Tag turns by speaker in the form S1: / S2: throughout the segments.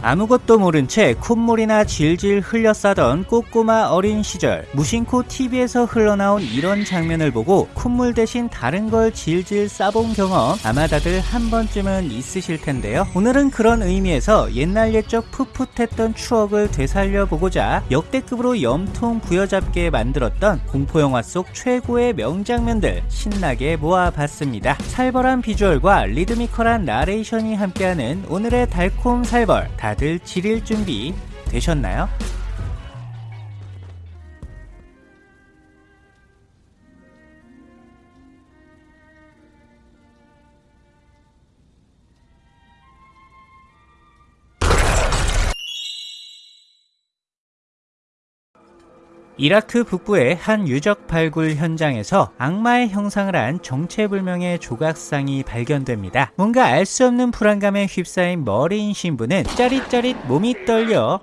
S1: 아무것도 모른 채 콧물이나 질질 흘려 싸던 꼬꼬마 어린 시절 무심코 TV에서 흘러나온 이런 장면을 보고 콧물 대신 다른 걸 질질 싸본 경험 아마 다들 한 번쯤은 있으실 텐데요. 오늘은 그런 의미에서 옛날 옛적 풋풋했던 추억을 되살려 보고자 역대급으로 염통 부여잡게 만들었던 공포영화 속 최고의 명장면들 신나게 모아봤습니다. 살벌한 비주얼과 리드미컬한 나레이션이 함께하는 오늘의 달콤 살벌 다들 지릴 준비 되셨나요? 이라크 북부의 한 유적 발굴 현장에서 악마의 형상을 한 정체불명의 조각상이 발견됩니다. 뭔가 알 수 없는 불안감에 휩싸인 머리인 신부는 짜릿짜릿 몸이 떨려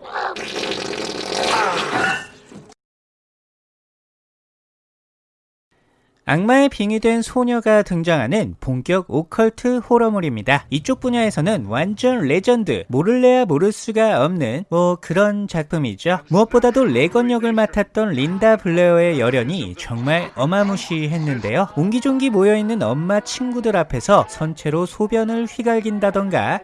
S1: 악마에 빙의된 소녀가 등장하는 본격 오컬트 호러물입니다. 이쪽 분야에서는 완전 레전드, 모를래야 모를 수가 없는 뭐 그런 작품이죠. 무엇보다도 레건 역을 맡았던 린다 블레어의 열연이 정말 어마무시했는데요. 옹기종기 모여있는 엄마 친구들 앞에서 선 채로 소변을 휘갈긴다던가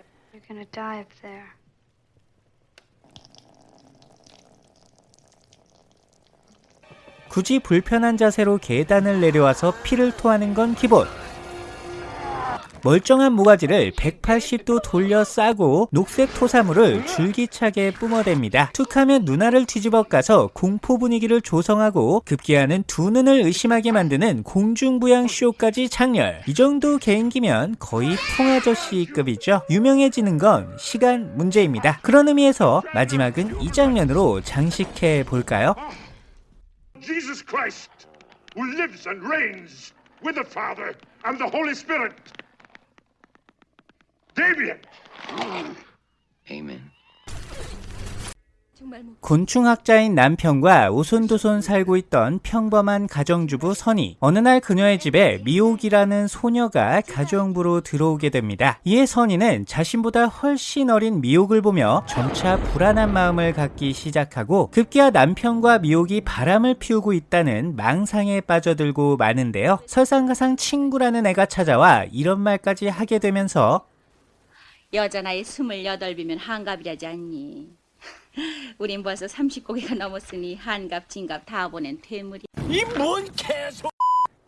S1: 굳이 불편한 자세로 계단을 내려와서 피를 토하는 건 기본. 멀쩡한 모가지를 180도 돌려 싸고 녹색 토사물을 줄기차게 뿜어댑니다. 툭하면 누나를 뒤집어 까서 공포 분위기를 조성하고 급기야는 두 눈을 의심하게 만드는 공중부양 쇼까지 장렬. 이 정도 개인기면 거의 통아저씨급이죠. 유명해지는 건 시간 문제입니다. 그런 의미에서 마지막은 이 장면으로 장식해 볼까요?
S2: Jesus Christ, who lives and reigns with the Father and the Holy Spirit. Damien!
S3: Amen.
S1: 곤충학자인 남편과 오손도손 살고 있던 평범한 가정주부 선희. 어느 날 그녀의 집에 미옥이라는 소녀가 가정부로 들어오게 됩니다. 이에 선희는 자신보다 훨씬 어린 미옥을 보며 점차 불안한 마음을 갖기 시작하고 급기야 남편과 미옥이 바람을 피우고 있다는 망상에 빠져들고 마는데요. 설상가상 친구라는 애가 찾아와 이런 말까지 하게 되면서
S4: 여자 나이 스물여덟이면 한갑이라지 않니? 우린 벌써 30고개가 넘었으니 한갑, 진갑 다 보낸 퇴물이.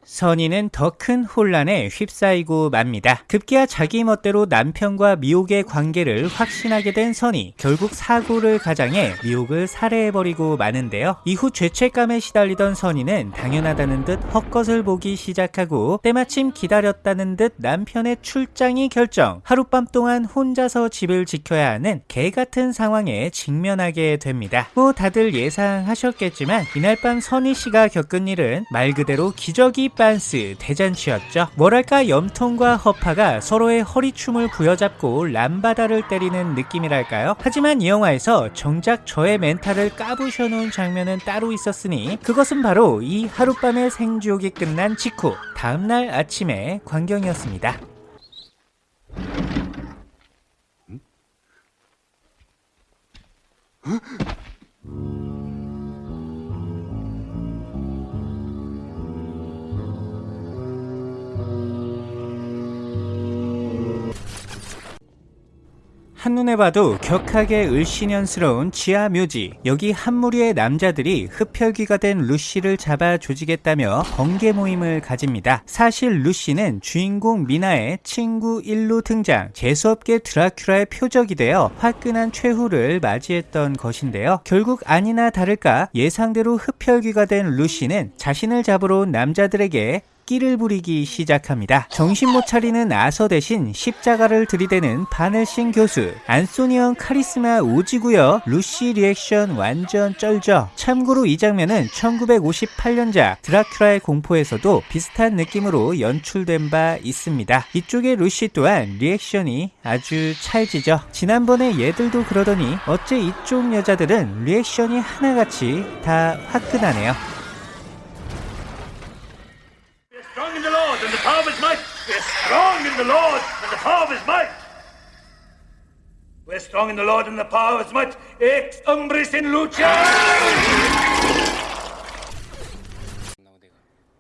S1: 선희는 더큰 혼란에 휩싸이고 맙니다. 급기야 자기 멋대로 남편과 미옥의 관계를 확신하게 된 선희. 결국 사고를 가장해 미옥을 살해해버리고 마는데요. 이후 죄책감에 시달리던 선희는 당연하다는 듯 헛것을 보기 시작하고 때마침 기다렸다는 듯 남편의 출장이 결정. 하룻밤 동안 혼자서 집을 지켜야 하는 개 같은 상황에 직면하게 됩니다. 뭐 다들 예상하셨겠지만 이날 밤 선희 씨가 겪은 일은 말 그대로 기저귀 빤스 대잔치였죠. 뭐랄까 염통과 허파가 서로의 허리춤을 부여잡고 람바다를 때리는 느낌이랄까요? 하지만 이 영화에서 정작 저의 멘탈을 까부셔 놓은 장면은 따로 있었으니 그것은 바로 이 하룻밤의 생지옥이 끝난 직후 다음날 아침의 광경이었습니다. 한눈에 봐도 격하게 을씨년스러운 지하 묘지. 여기 한 무리의 남자들이 흡혈귀가 된 루시를 잡아 조지겠다며 번개 모임을 가집니다. 사실 루시는 주인공 미나의 친구 1로 등장 재수없게 드라큘라의 표적이 되어 화끈한 최후를 맞이했던 것인데요. 결국 아니나 다를까 예상대로 흡혈귀가 된 루시는 자신을 잡으러 온 남자들에게 끼를 부리기 시작합니다. 정신 못 차리는 아서 대신 십자가를 들이대는 반 헬싱 교수. 안소니 옹 카리스마 오지고요. 루시 리액션 완전 쩔죠. 참고로 이 장면은 1958년작 드라큘라의 공포에서도 비슷한 느낌으로 연출된 바 있습니다. 이쪽의 루시 또한 리액션이 아주 찰지죠. 지난번에 얘들도 그러더니 어째 이쪽 여자들은 리액션이 하나같이 다 화끈하네요.
S2: And the power of his might. Be strong in the Lord and the power of his might.
S3: We're strong in the Lord and the power of his might. Ex umbris in lucha!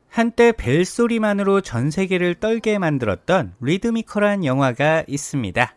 S1: 한때 벨소리만으로 전 세계를 떨게 만들었던 리드미컬한 영화가 있습니다.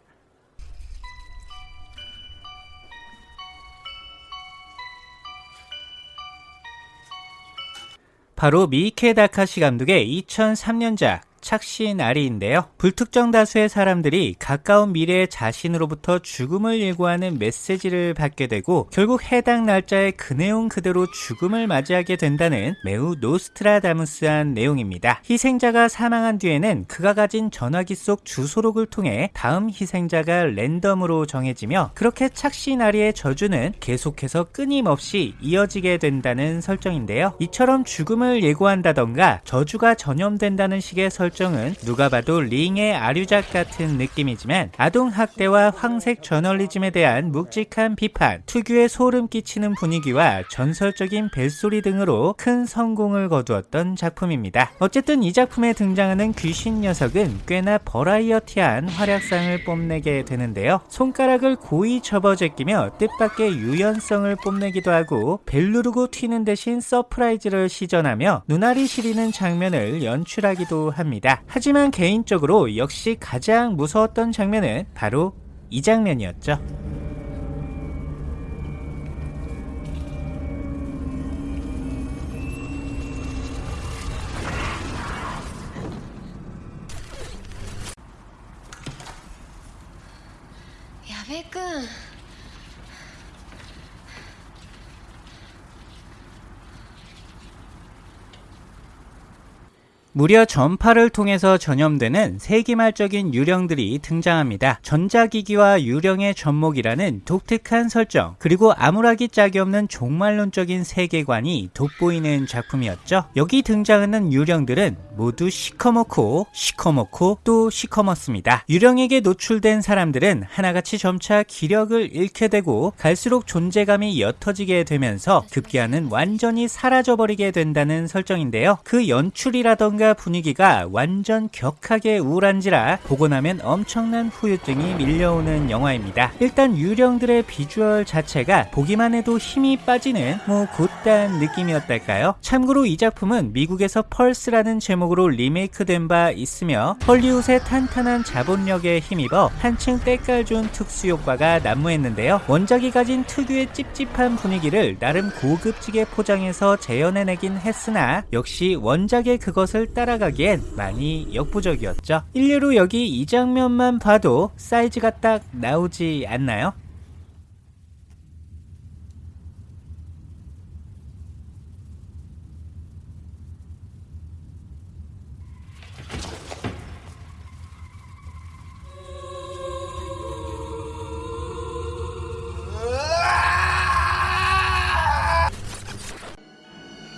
S1: 바로 미케 다카시 감독의 2003년작 착시 나리인데요. 불특정 다수의 사람들이 가까운 미래의 자신으로부터 죽음을 예고하는 메시지를 받게 되고 결국 해당 날짜에 그 내용 그대로 죽음을 맞이하게 된다는 매우 노스트라다무스한 내용입니다. 희생자가 사망한 뒤에는 그가 가진 전화기 속 주소록을 통해 다음 희생자가 랜덤으로 정해지며 그렇게 착시 나리의 저주는 계속해서 끊임없이 이어지게 된다는 설정인데요. 이처럼 죽음을 예고한다던가 저주가 전염된다는 식의 설정 설정은 누가 봐도 링의 아류작 같은 느낌이지만 아동학대와 황색 저널리즘에 대한 묵직한 비판, 특유의 소름 끼치는 분위기와 전설적인 벨소리 등으로 큰 성공을 거두었던 작품입니다. 어쨌든 이 작품에 등장하는 귀신 녀석은 꽤나 버라이어티한 활약상을 뽐내게 되는데요. 손가락을 고이 접어제끼며 뜻밖의 유연성을 뽐내기도 하고 벨 누르고 튀는 대신 surprise를 시전하며 눈알이 시리는 장면을 연출하기도 합니다. 있습니다. 하지만 개인적으로 역시 가장 무서웠던 장면은 바로 이 장면이었죠. 무려 전파를 통해서 전염되는 세기말적인 유령들이 등장합니다. 전자기기와 유령의 접목이라는 독특한 설정, 그리고 아무라기 짝이 없는 종말론적인 세계관이 돋보이는 작품이었죠. 여기 등장하는 유령들은 모두 시커멓고 시커멓고 또 시커멓습니다. 유령에게 노출된 사람들은 하나같이 점차 기력을 잃게 되고 갈수록 존재감이 옅어지게 되면서 급기야는 완전히 사라져버리게 된다는 설정인데요. 그 연출이라던가 분위기가 분위기가 완전 격하게 우울한지라 보고 나면 엄청난 후유증이 밀려오는 영화입니다. 일단 유령들의 비주얼 자체가 보기만 해도 힘이 빠지는 뭐 곧단 느낌이었달까요? 참고로 이 작품은 미국에서 펄스라는 제목으로 리메이크된 바 있으며 헐리우드의 탄탄한 자본력에 힘입어 한층 때깔 좋은 특수 효과가 난무했는데요. 원작이 가진 특유의 찝찝한 분위기를 나름 고급지게 포장해서 재현해내긴 했으나 역시 원작의 그것을 따라가기엔 많이 역부족이었죠. 일례로 여기 이 장면만 봐도 사이즈가 딱 나오지 않나요?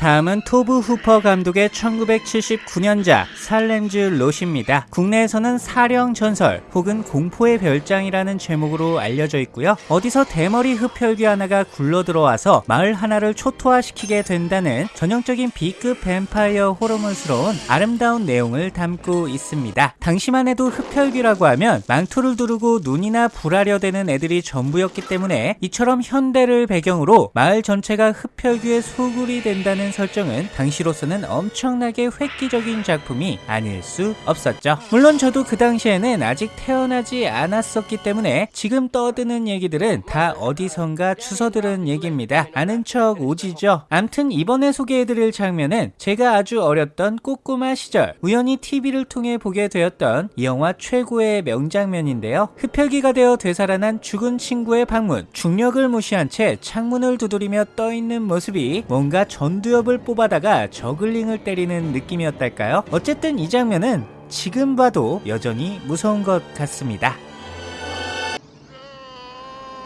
S1: 다음은 토브 후퍼 감독의 1979년작 살렘즈 롯입니다. 국내에서는 사령 전설 혹은 공포의 별장이라는 제목으로 알려져 있고요. 어디서 대머리 흡혈귀 하나가 굴러들어와서 마을 하나를 초토화시키게 된다는 전형적인 B급 뱀파이어 호러물스러운 아름다운 내용을 담고 있습니다. 당시만 해도 흡혈귀라고 하면 망토를 두르고 눈이나 불하려 되는 애들이 전부였기 때문에 이처럼 현대를 배경으로 마을 전체가 흡혈귀의 소굴이 된다는 설정은 당시로서는 엄청나게 획기적인 작품이 아닐 수 없었죠. 물론 저도 그 당시에는 아직 태어나지 않았었기 때문에 지금 떠드는 얘기들은 다 어디선가 주워들은 얘기입니다. 아는 척 오지죠. 암튼 이번에 소개해드릴 장면은 제가 아주 어렸던 꼬꼬마 시절 우연히 TV를 통해 보게 되었던 이 영화 최고의 명장면인데요. 흡혈귀가 되어 되살아난 죽은 친구의 방문, 중력을 무시한 채 창문을 두드리며 떠있는 모습이 뭔가 전두엽 기업을 뽑아다가 저글링을 때리는 느낌이었달까요? 어쨌든 이 장면은 지금 봐도 여전히 무서운 것 같습니다.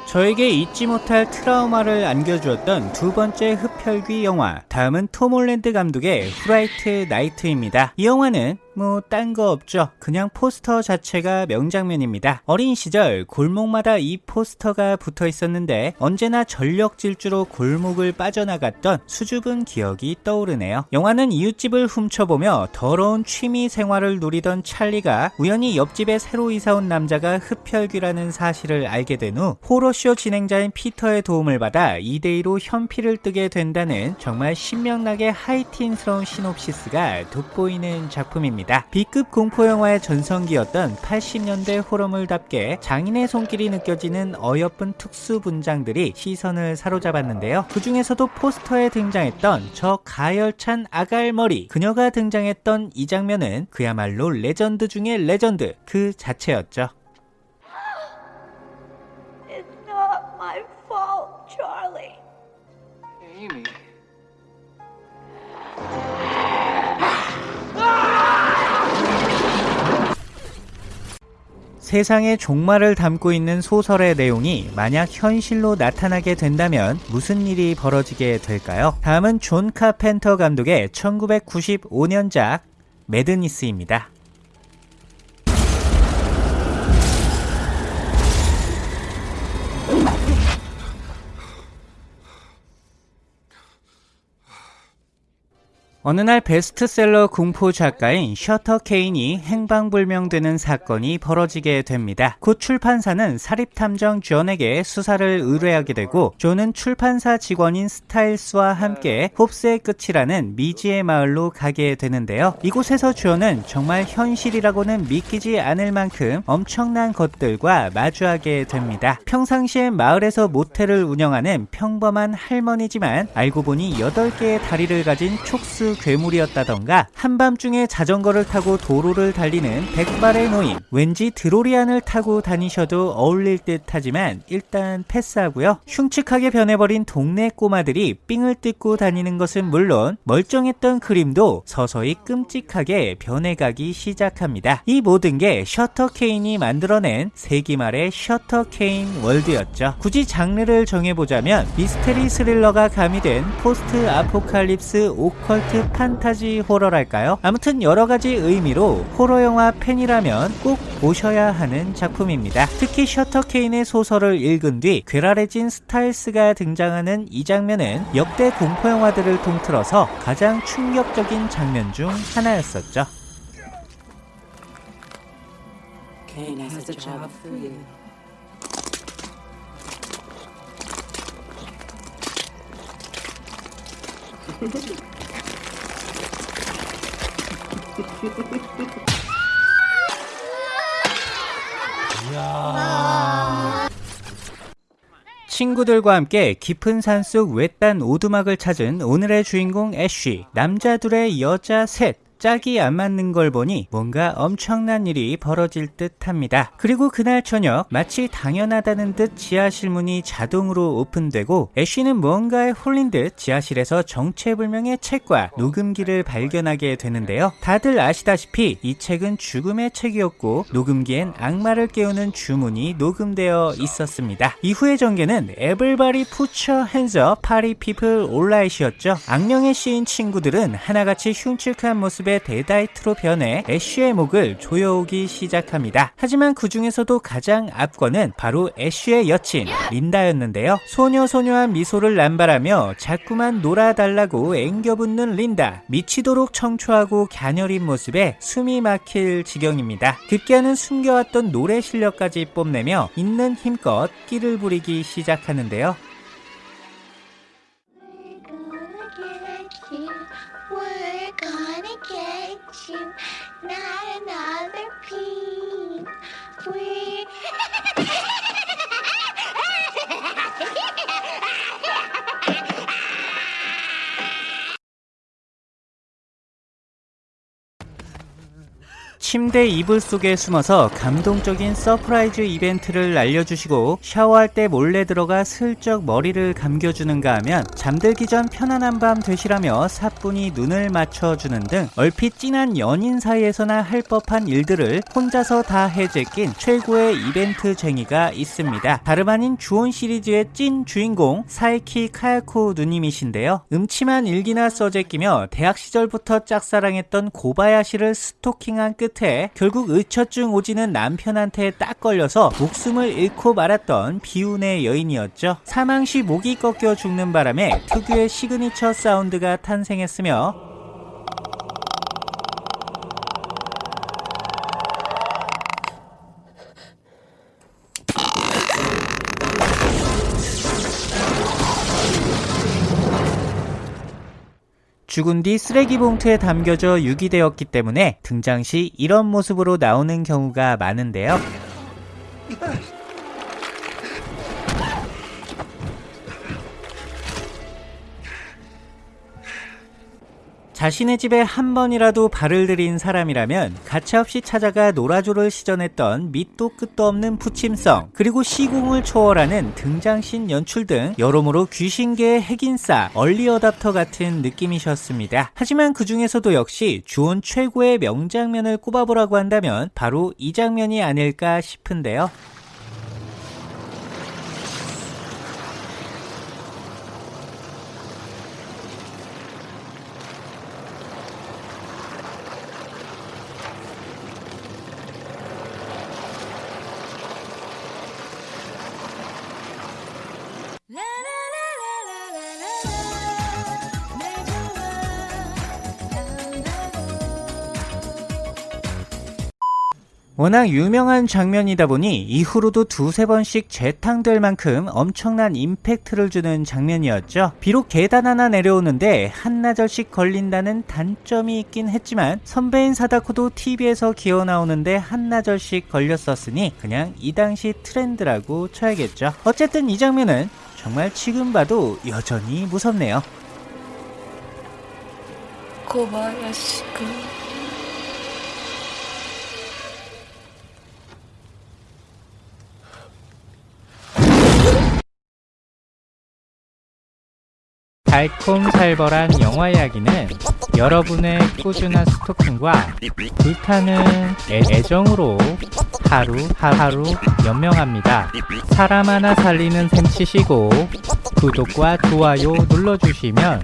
S1: 저에게 잊지 못할 트라우마를 안겨주었던 두 번째 흡혈귀 영화 다음은 톰 홀랜드 감독의 후라이트 나이트입니다 이 영화는 뭐 딴 거 없죠. 그냥 포스터 자체가 명장면입니다. 어린 시절 골목마다 이 포스터가 붙어 있었는데 언제나 전력 질주로 골목을 빠져나갔던 수줍은 기억이 떠오르네요. 영화는 이웃집을 훔쳐보며 더러운 취미 생활을 누리던 찰리가 우연히 옆집에 새로 이사 온 남자가 흡혈귀라는 사실을 알게 된 후 호러쇼 진행자인 피터의 도움을 받아 2대2로 현피를 뜨게 된다는 정말 신명나게 하이틴스러운 시놉시스가 돋보이는 작품입니다. B급 공포 영화의 전성기였던 80년대 호러물답게 장인의 손길이 느껴지는 어여쁜 특수 분장들이 시선을 사로잡았는데요. 그 중에서도 포스터에 등장했던 저 가열찬 아갈머리 그녀가 등장했던 이 장면은 그야말로 레전드 중의 레전드 그 자체였죠.
S5: It's not my fault, Charlie.
S6: Amy.
S1: 세상의 종말을 담고 있는 소설의 내용이 만약 현실로 나타나게 된다면 무슨 일이 벌어지게 될까요? 다음은 존 카펜터 감독의 1995년작 매드니스입니다. 어느 날 베스트셀러 공포 작가인 셔터 케인이 행방불명되는 사건이 벌어지게 됩니다. 곧 출판사는 사립탐정 존에게 수사를 의뢰하게 되고 존은 출판사 직원인 스타일스와 함께 홉스의 끝이라는 미지의 마을로 가게 되는데요. 이곳에서 존은 정말 현실이라고는 믿기지 않을 만큼 엄청난 것들과 마주하게 됩니다. 평상시에 마을에서 모텔을 운영하는 평범한 할머니지만 알고 보니 8개의 다리를 가진 촉수 괴물이었다던가 한밤중에 자전거를 타고 도로를 달리는 백발의 노인. 왠지 드로리안을 타고 다니셔도 어울릴 듯 하지만 일단 패스하고요. 흉측하게 변해버린 동네 꼬마들이 삥을 뜯고 다니는 것은 물론 멀쩡했던 그림도 서서히 끔찍하게 변해가기 시작합니다. 이 모든 게 셔터 케인이 만들어낸 세기 말의 셔터 케인 월드였죠. 굳이 장르를 정해보자면 미스테리 스릴러가 가미된 post apocalypse 오컬트 판타지 호러랄까요? 아무튼 여러 가지 의미로 호러 영화 팬이라면 꼭 보셔야 하는 작품입니다. 특히 셔터 케인의 소설을 읽은 뒤 괴랄해진 스타일스가 등장하는 이 장면은 역대 공포 영화들을 통틀어서 가장 충격적인 장면 중 하나였었죠. 친구들과 함께 깊은 산속 외딴 오두막을 찾은 오늘의 주인공 애쉬 남자 둘의 여자 셋 짝이 안 맞는 걸 보니 뭔가 엄청난 일이 벌어질 듯 합니다. 그리고 그날 저녁 마치 당연하다는 듯 지하실 문이 자동으로 오픈되고 애쉬는 무언가에 홀린 듯 지하실에서 정체불명의 책과 녹음기를 발견하게 되는데요. 다들 아시다시피 이 책은 죽음의 책이었고 녹음기엔 악마를 깨우는 주문이 녹음되어 있었습니다. 이후의 전개는 your hands up, party people alright이었죠. 악령에 씌인 친구들은 하나같이 흉측한 모습 의 데다이트로 변해 애쉬의 목을 조여오기 시작합니다. 하지만 그 중에서도 가장 앞권은 바로 애쉬의 여친 린다였는데요. 소녀소녀한 미소를 남발하며 자꾸만 놀아달라고 앵겨붙는 린다. 미치도록 청초하고 갸녀린 모습에 숨이 막힐 지경입니다. 급기야는 숨겨왔던 노래 실력까지 뽐내며 있는 힘껏 끼를 부리기 시작하는데요. 침대 이불 속에 숨어서 감동적인 surprise 이벤트를 알려주시고 샤워할 때 몰래 들어가 슬쩍 머리를 감겨주는가 하면 잠들기 전 편안한 밤 되시라며 사뿐히 눈을 맞춰주는 등 얼핏 진한 연인 사이에서나 할 법한 일들을 혼자서 다 해제낀 최고의 이벤트쟁이가 있습니다. 다름 아닌 주온 시리즈의 찐 주인공 사에키 카야코 누님이신데요. 음침한 일기나 써제끼며 대학 시절부터 짝사랑했던 고바야시를 스토킹한 끝에 결국 의처증 오지는 남편한테 딱 걸려서 목숨을 잃고 말았던 비운의 여인이었죠. 사망 시 목이 꺾여 죽는 바람에 특유의 시그니처 사운드가 탄생했으며 죽은 뒤 쓰레기 봉투에 담겨져 유기되었기 때문에 등장 시 이런 모습으로 나오는 경우가 많은데요. 자신의 집에 한 번이라도 발을 들인 사람이라면 가차없이 찾아가 노라조를 시전했던 밑도 끝도 없는 부침성 그리고 시공을 초월하는 등장신 연출 등 여러모로 귀신계의 핵인싸 얼리어답터 같은 느낌이셨습니다. 하지만 그 중에서도 역시 주온 최고의 명장면을 꼽아보라고 한다면 바로 이 장면이 아닐까 싶은데요. 워낙 유명한 장면이다 보니 이후로도 두세 번씩 재탕될 만큼 엄청난 임팩트를 주는 장면이었죠. 비록 계단 하나 내려오는데 한나절씩 걸린다는 단점이 있긴 했지만 선배인 사다코도 TV에서 기어 나오는데 한나절씩 걸렸었으니 그냥 이 당시 트렌드라고 쳐야겠죠. 어쨌든 이 장면은 정말 지금 봐도 여전히 무섭네요.
S6: 고바야시군.
S1: 달콤살벌한 영화 이야기는 여러분의 꾸준한 스토킹과 불타는 애- 애정으로 하루 하루 연명합니다. 사람 하나 살리는 셈 치시고 구독과 좋아요 눌러주시면